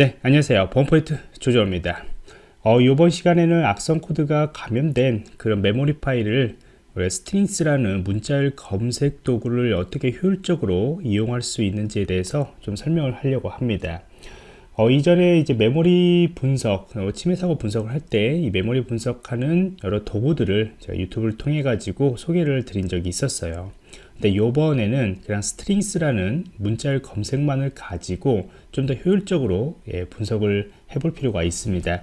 네 안녕하세요. 보안포인트 조조입니다. 어, 이번 시간에는 악성 코드가 감염된 그런 메모리 파일을 strings라는 문자열 검색 도구를 어떻게 효율적으로 이용할 수 있는지에 대해서 좀 설명을 하려고 합니다. 어, 이전에 이제 메모리 분석, 어, 침해 사고 분석을 할 때 이 메모리 분석하는 여러 도구들을 제가 유튜브를 통해 가지고 소개를 드린 적이 있었어요 근데 요번에는 그냥 strings라는 문자열 검색만을 가지고 좀 더 효율적으로 예, 분석을 해볼 필요가 있습니다.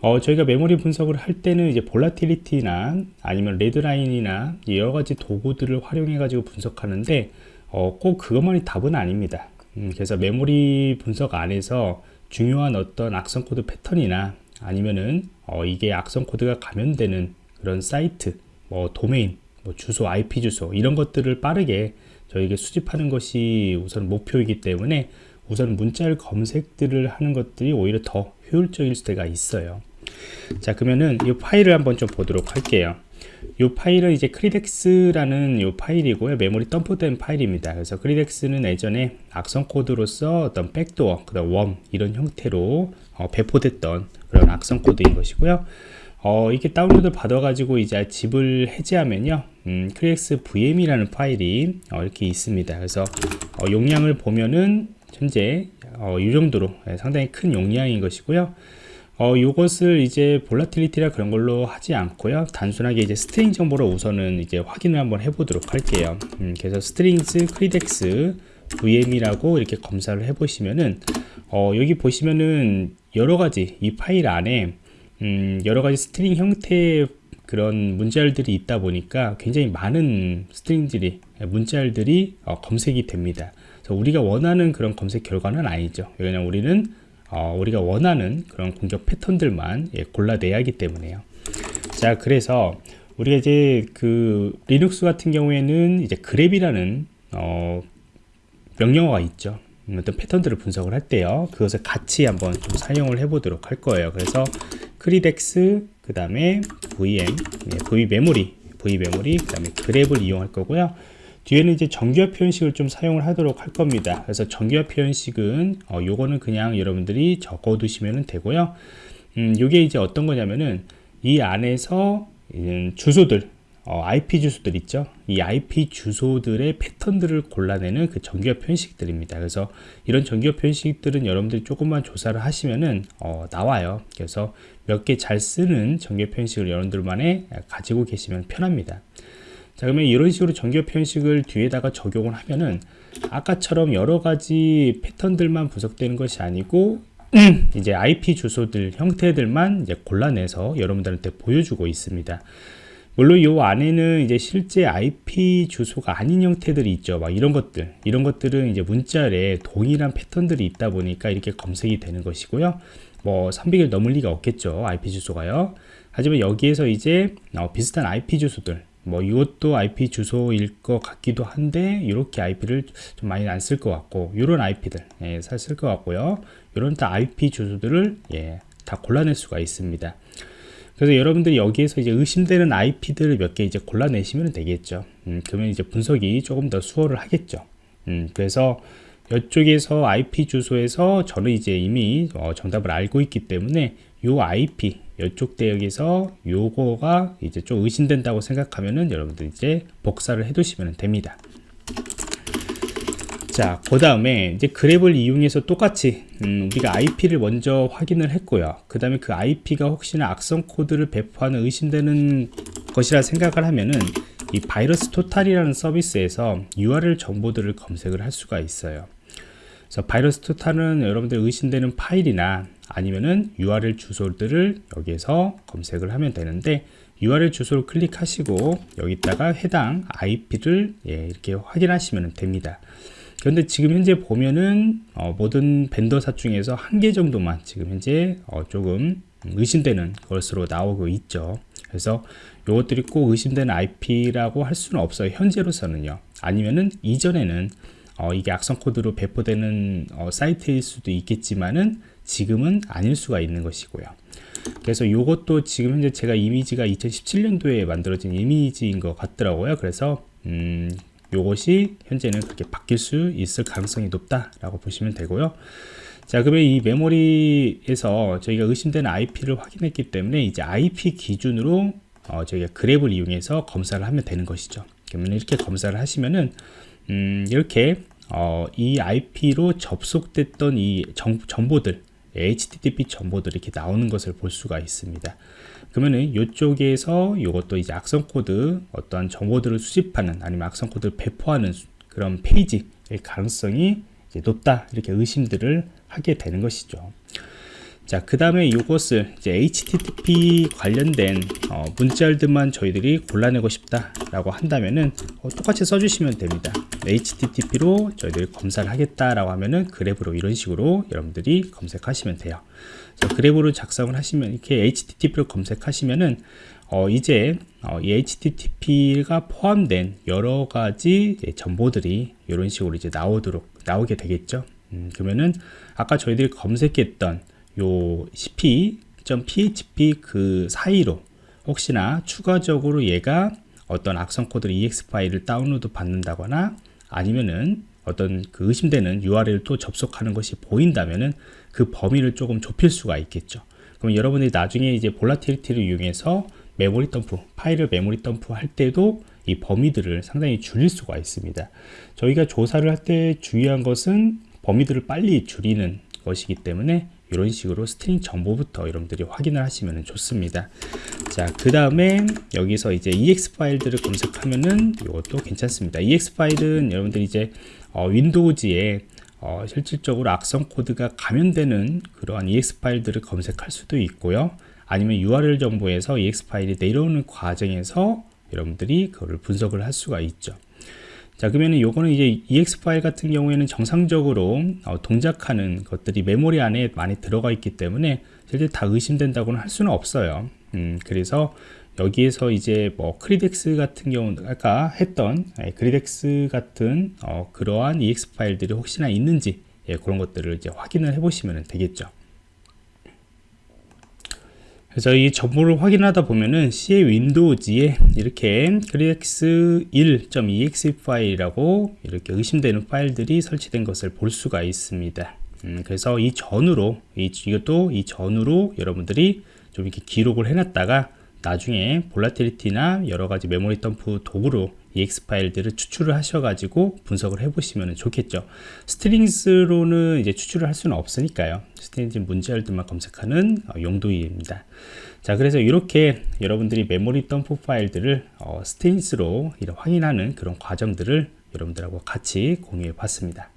어, 저희가 메모리 분석을 할 때는 이제 Volatility나 아니면 Redline이나 여러 가지 도구들을 활용해 가지고 분석하는데 어, 꼭 그것만이 답은 아닙니다. 음, 그래서 메모리 분석 안에서 중요한 어떤 악성 코드 패턴이나 아니면은 어, 이게 악성 코드가 감염되는 그런 사이트 뭐 도메인 뭐 주소 IP 주소 이런 것들을 빠르게 저에게 수집하는 것이 우선 목표이기 때문에 우선 문자열 검색들을 하는 것들이 오히려 더 효율적일 때가 있어요. 자 그러면은 이 파일을 한번 좀 보도록 할게요. 이 파일은 이제 Cridex라는 이 파일이고요. 메모리 덤프된 파일입니다. 그래서 Cridex는 예전에 악성 코드로서 어떤 backdoor 그다음 worm 이런 형태로 어, 배포됐던 그런 악성 코드인 것이고요 어, 이렇게 다운로드 받아 가지고 이제 zip을 해제하면요 음, Cridex vmem이라는 파일이 어, 이렇게 있습니다 그래서 어, 용량을 보면은 현재 어, 이 정도로 예, 상당히 큰 용량인 것이고요 어, 이것을 이제 Volatility라 그런 걸로 하지 않고요. 단순하게 이제 string 정보로 우선은 이제 확인을 한번 해보도록 할게요. 음, 그래서 strings Cridex vmem이라고 이렇게 검사를 해보시면은 어, 여기 보시면은 여러 가지 이 파일 안에 음, 여러 가지 string 형태의 그런 문자열들이 있다 보니까 굉장히 많은 string들이 문자열들이 어, 검색이 됩니다. 우리가 원하는 그런 검색 결과는 아니죠. 왜냐면 우리는 어, 우리가 원하는 그런 공격 패턴들만 예, 골라내야 하기 때문에요. 자, 그래서 우리가 이제 그 리눅스 같은 경우에는 이제 grep이라는 어, 명령어가 있죠. 음, 어떤 패턴들을 분석을 할 때요. 그것을 같이 한번 좀 사용을 해 보도록 할 거예요. 그래서 Cridex, 그 다음에 VM, 예, V 메모리, V 메모리, 그 다음에 grep을 이용할 거고요. 뒤에는 이제 정규화 표현식을 좀 사용을 하도록 할 겁니다. 그래서 정규화 표현식은 어, 요거는 그냥 여러분들이 적어 두시면 되고요. 음, 요게 이제 어떤 거냐면은 이 안에서 주소들 어, IP 주소들 있죠. 이 IP 주소들의 패턴들을 골라내는 그 정규화 표현식들입니다. 그래서 이런 정규화 표현식들은 여러분들이 조금만 조사를 하시면은 어, 나와요. 그래서 몇 개 잘 쓰는 정규화 표현식을 여러분들만에 가지고 계시면 편합니다. 자 그러면 이런 식으로 정규 표현식을 뒤에다가 적용을 하면은 아까처럼 여러 가지 패턴들만 분석되는 것이 아니고 이제 IP 주소들 형태들만 이제 골라내서 여러분들한테 보여주고 있습니다. 물론 이 안에는 이제 실제 IP 주소가 아닌 형태들이 있죠. 막 이런 것들, 이런 것들은 이제 문자에 동일한 패턴들이 있다 보니까 이렇게 검색이 되는 것이고요. 뭐 300일 넘을 리가 없겠죠. IP 주소가요. 하지만 여기에서 이제 어, 비슷한 IP 주소들, 뭐 이것도 IP 주소일 것 같기도 한데 이렇게 IP를 좀 많이 안 쓸 것 같고 이런 IP들 예, 쓸것 같고요 이런 다 IP 주소들을 예, 다 골라낼 수가 있습니다 그래서 여러분들이 여기에서 이제 의심되는 IP들을 몇 개 이제 골라내시면 되겠죠. 음, 그러면 이제 분석이 조금 더 수월을 하겠죠. 음, 그래서 이쪽에서 IP 주소에서 저는 이제 이미 어, 정답을 알고 있기 때문에 이 IP 이쪽 대역에서 요거가 이제 좀 의심된다고 생각하면은 여러분들 이제 복사를 해 두시면 됩니다 자, 그 다음에 이제 그랩을 이용해서 똑같이 음, 우리가 IP를 먼저 확인을 했고요. 그 다음에 그 IP가 혹시나 악성 코드를 배포하는 의심되는 것이라 생각을 하면은 이 바이러스 토탈이라는 서비스에서 URL 정보들을 검색을 할 수가 있어요. 그래서 바이러스 토탈은 여러분들 의심되는 파일이나 아니면은 URL 주소들을 여기에서 검색을 하면 되는데 URL 주소를 클릭하시고 여기다가 해당 IP를 예, 이렇게 확인하시면 됩니다. 그런데 지금 현재 보면은 어, 모든 벤더사 중에서 한 개 정도만 지금 현재 어, 조금 의심되는 것으로 나오고 있죠. 그래서 이것들이 꼭 의심되는 IP라고 할 수는 없어요. 현재로서는요. 아니면은 이전에는 어, 이게 악성 코드로 배포되는 어, 사이트일 수도 있겠지만은 지금은 아닐 수가 있는 것이고요. 그래서 이것도 지금 현재 제가 이미지가 2017년도에 만들어진 이미지인 것 같더라고요. 그래서 음, 이것이 현재는 그렇게 바뀔 수 있을 가능성이 높다라고 보시면 되고요. 자 그러면 이 메모리에서 저희가 의심되는 IP를 확인했기 때문에 이제 IP 기준으로 어, 저희가 그랩을 이용해서 검사를 하면 되는 것이죠 그러면 이렇게 검사를 하시면은 음, 이렇게 어, 이 IP로 접속됐던 이 정, 정보들 HTTP 정보들이 이렇게 나오는 것을 볼 수가 있습니다. 그러면은 이쪽에서 이것도 이제 악성 코드 어떠한 정보들을 수집하는 아니면 악성 코드를 배포하는 그런 페이지일 가능성이 높다 이렇게 의심들을 하게 되는 것이죠. 자, 그 다음에 이것을 이제 HTTP 관련된 어, 문자열들만 저희들이 골라내고 싶다라고 한다면은 어, 똑같이 써주시면 됩니다. HTTP로 저희들이 검사를 하겠다라고 하면은 그래브로 이런 식으로 여러분들이 검색하시면 돼요. 자, 그래브로 작성을 하시면 이렇게 HTTP로 검색하시면은 어, 이제 어, 이 HTTP가 포함된 여러 가지 정보들이 이런 식으로 이제 나오도록 나오게 되겠죠. 음, 그러면은 아까 저희들이 검색했던 요 cp.php 그 사이로 혹시나 추가적으로 얘가 어떤 악성 코드 exe 파일을 다운로드 받는다거나 아니면은 어떤 그 의심되는 URL을 또 접속하는 것이 보인다면은 그 범위를 조금 좁힐 수가 있겠죠. 그럼 여러분들이 나중에 이제 Volatility를 이용해서 메모리 덤프, 파일을 메모리 덤프 할 때도 이 범위들을 상당히 줄일 수가 있습니다. 저희가 조사를 할 때 주의한 것은 범위들을 빨리 줄이는 것이기 때문에 이런 식으로 string 정보부터 여러분들이 확인을 하시면 좋습니다. 자그 다음에 여기서 이제 ex 파일들을 검색하면은 이것도 괜찮습니다. Ex 파일은 여러분들이 이제 어, 윈도우즈에 어, 실질적으로 악성 코드가 감염되는 그러한 ex 파일들을 검색할 수도 있고요. 아니면 URL 정보에서 ex 파일이 내려오는 과정에서 여러분들이 그거를 분석을 할 수가 있죠 자 그러면은 요거는 이제 ex 파일 같은 경우에는 정상적으로 어, 동작하는 것들이 메모리 안에 많이 들어가 있기 때문에 실제 다 의심된다고는 할 수는 없어요. 음, 그래서 여기에서 이제 뭐 Cridex 같은 경우 아까 했던 예, Cridex 같은 어, 그러한 exe 파일들이 혹시나 있는지 예, 그런 것들을 이제 확인을 해 보시면 되겠죠 그래서 이 정보를 확인하다 보면은 C의 Windows에 이렇게 Cridex 1.exe 파일이라고 이렇게 의심되는 파일들이 설치된 것을 볼 수가 있습니다. 음, 그래서 이 전후로 이, 이것도 이 전후로 여러분들이 좀 이렇게 기록을 해놨다가 나중에 Volatility나 여러 가지 메모리 덤프 도구로 exe 파일들을 추출을 하셔가지고 분석을 해보시면 좋겠죠. strings로는 이제 추출을 할 수는 없으니까요. string 문자열들만 검색하는 어, 용도입니다. 자, 그래서 이렇게 여러분들이 메모리 덤프 파일들을 어, strings로 확인하는 그런 과정들을 여러분들하고 같이 공유해 봤습니다.